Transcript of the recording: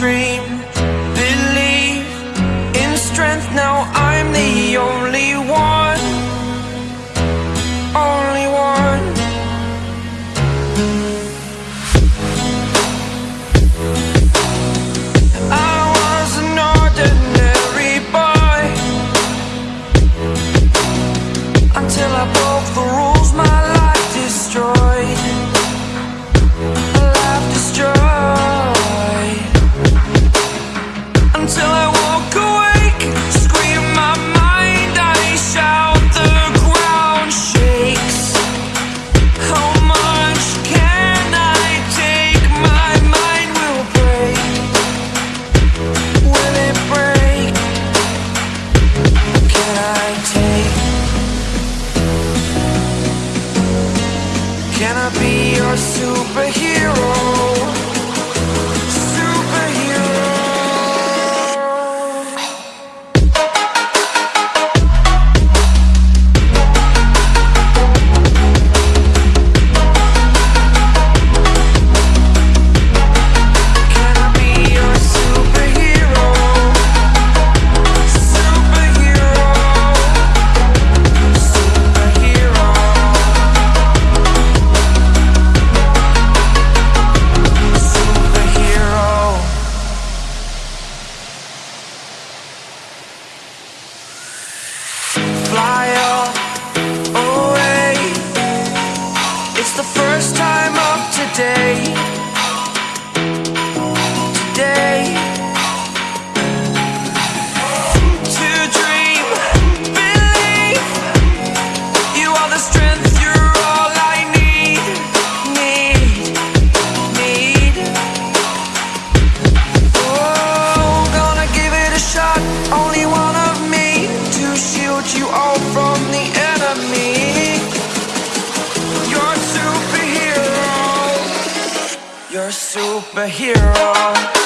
To superhero.